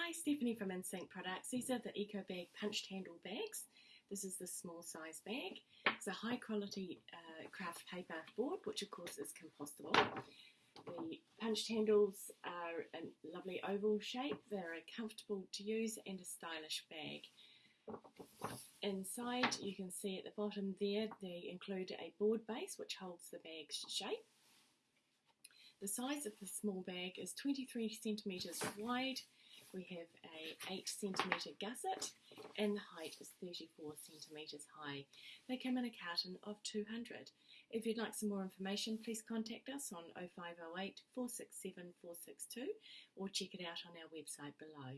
Hi, Stephanie from Insync Products. These are the Eco Bag punched handle bags. This is the small size bag. It's a high quality uh, kraft paper board, which of course is compostable. The punched handles are a lovely oval shape. They're comfortable to use and a stylish bag. Inside, you can see at the bottom there, they include a board base which holds the bag's shape. The size of the small bag is 23 centimetres wide we have a 8 centimetre gusset and the height is 34 centimetres high. They come in a carton of 200. If you'd like some more information, please contact us on 0508 467 462 or check it out on our website below.